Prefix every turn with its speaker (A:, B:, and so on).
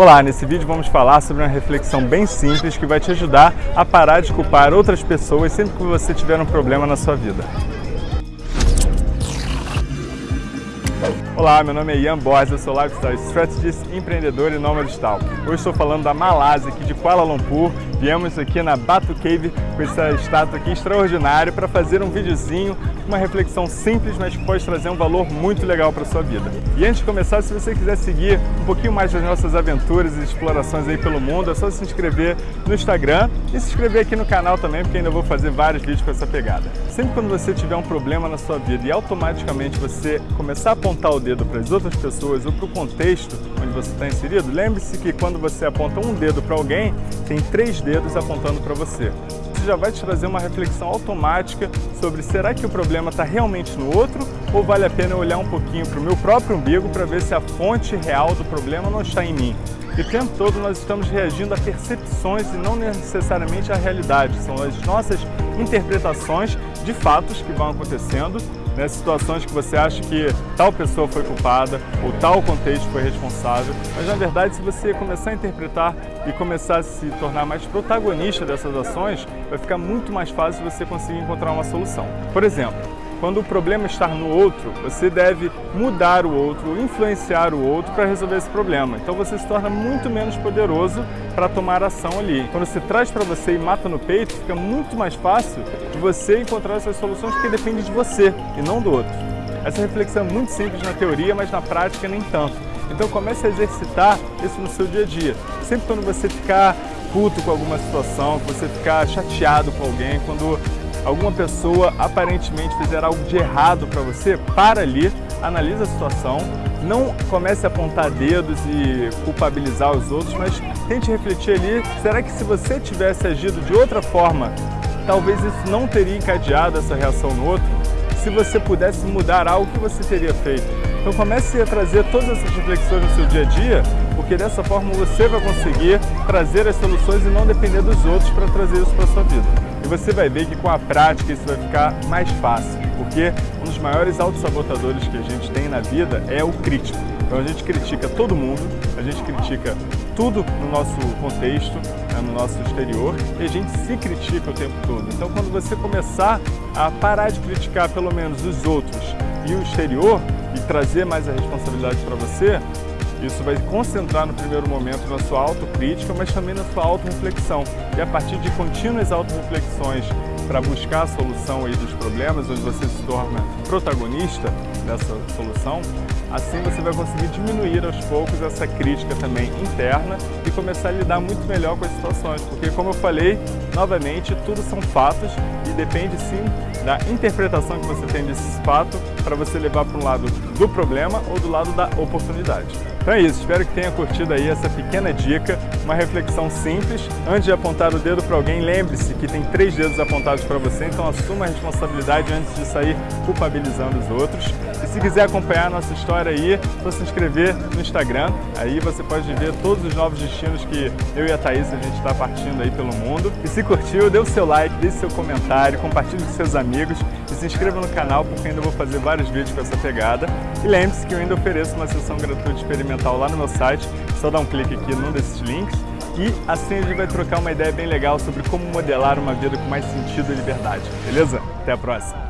A: Olá, nesse vídeo vamos falar sobre uma reflexão bem simples que vai te ajudar a parar de culpar outras pessoas sempre que você tiver um problema na sua vida. Olá, meu nome é Ian Borges, eu sou Lifestyle Strategist, empreendedor e nômade digital. Hoje estou falando da Malásia, aqui de Kuala Lumpur. Viemos aqui na Batu Cave com essa estátua aqui extraordinária para fazer um videozinho, uma reflexão simples, mas que pode trazer um valor muito legal para a sua vida. E antes de começar, se você quiser seguir um pouquinho mais das nossas aventuras e explorações aí pelo mundo, é só se inscrever no Instagram e se inscrever aqui no canal também, porque ainda vou fazer vários vídeos com essa pegada. Sempre quando você tiver um problema na sua vida e automaticamente você começar a apontar o dedo dedo para as outras pessoas ou para o contexto onde você está inserido, lembre-se que quando você aponta um dedo para alguém, tem três dedos apontando para você. Isso já vai te trazer uma reflexão automática sobre será que o problema está realmente no outro ou vale a pena olhar um pouquinho para o meu próprio umbigo para ver se a fonte real do problema não está em mim. E o tempo todo nós estamos reagindo a percepções e não necessariamente à realidade. São as nossas interpretações de fatos que vão acontecendo né, situações que você acha que tal pessoa foi culpada ou tal contexto foi responsável, mas na verdade se você começar a interpretar e começar a se tornar mais protagonista dessas ações, vai ficar muito mais fácil você conseguir encontrar uma solução. Por exemplo, quando o problema está no outro, você deve mudar o outro, influenciar o outro para resolver esse problema. Então você se torna muito menos poderoso para tomar ação ali. Quando você traz para você e mata no peito, fica muito mais fácil de você encontrar essas soluções porque depende de você e não do outro. Essa reflexão é muito simples na teoria, mas na prática nem tanto. Então comece a exercitar isso no seu dia a dia. Sempre quando você ficar puto com alguma situação, quando você ficar chateado com alguém, quando alguma pessoa aparentemente fizer algo de errado para você, para ali, analisa a situação, não comece a apontar dedos e culpabilizar os outros, mas tente refletir ali, será que se você tivesse agido de outra forma, talvez isso não teria encadeado essa reação no outro? Se você pudesse mudar algo, que você teria feito? Então comece a trazer todas essas reflexões no seu dia a dia, porque dessa forma você vai conseguir trazer as soluções e não depender dos outros para trazer isso para a sua vida. Você vai ver que com a prática isso vai ficar mais fácil, porque um dos maiores autossabotadores que a gente tem na vida é o crítico. Então a gente critica todo mundo, a gente critica tudo no nosso contexto, né, no nosso exterior, e a gente se critica o tempo todo. Então quando você começar a parar de criticar pelo menos os outros e o exterior, e trazer mais a responsabilidade para você, isso vai concentrar no primeiro momento na sua autocrítica, mas também na sua autorreflexão. E a partir de contínuas autorreflexões para buscar a solução aí dos problemas, onde você se torna protagonista dessa solução, assim você vai conseguir diminuir aos poucos essa crítica também interna e começar a lidar muito melhor com as situações. Porque, como eu falei, novamente, tudo são fatos e depende sim da interpretação que você tem desse fato para você levar para um lado do problema ou do lado da oportunidade. Então é isso, espero que tenha curtido aí essa pequena dica, uma reflexão simples. Antes de apontar o dedo para alguém, lembre-se que tem três dedos apontados para você, então assuma a responsabilidade antes de sair culpabilizando os outros. E se quiser acompanhar a nossa história aí, é só se inscrever no Instagram, aí você pode ver todos os novos destinos que eu e a Thaís a gente está partindo aí pelo mundo. E se curtiu, dê o seu like, deixe seu comentário, compartilhe com seus amigos e se inscreva no canal porque ainda vou fazer vários vídeos com essa pegada. E lembre-se que eu ainda ofereço uma sessão gratuita experimental lá no meu site, só dar um clique aqui num desses links. E assim a gente vai trocar uma ideia bem legal sobre como modelar uma vida com mais sentido e liberdade, beleza? Até a próxima!